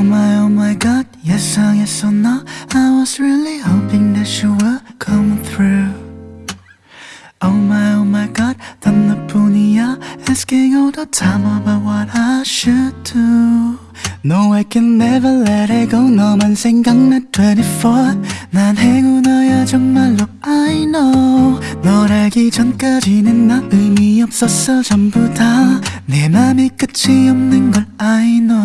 Oh my, oh my god, 예상했어 나 I was really hoping that you were coming through Oh my, oh my god, 난 너뿐이야 Asking all the time about what I should do No, I can never let it go 너만 생각나 24난 행운아야 정말로 I know 널 알기 전까지는 나 의미 없었어 전부 다 내 맘이 끝이 없는 걸 I know